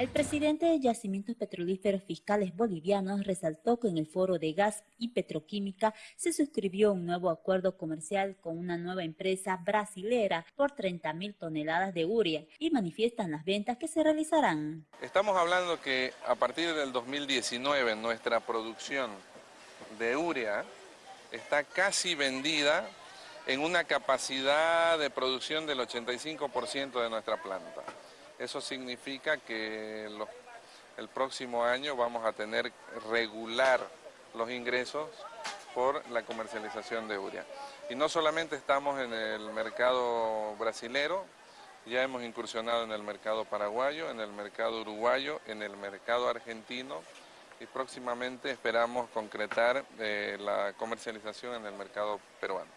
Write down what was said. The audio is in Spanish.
El presidente de Yacimientos Petrolíferos Fiscales Bolivianos resaltó que en el foro de gas y petroquímica se suscribió un nuevo acuerdo comercial con una nueva empresa brasilera por 30 mil toneladas de urea y manifiestan las ventas que se realizarán. Estamos hablando que a partir del 2019 nuestra producción de urea está casi vendida en una capacidad de producción del 85% de nuestra planta. Eso significa que el próximo año vamos a tener regular los ingresos por la comercialización de urea. Y no solamente estamos en el mercado brasilero, ya hemos incursionado en el mercado paraguayo, en el mercado uruguayo, en el mercado argentino y próximamente esperamos concretar eh, la comercialización en el mercado peruano.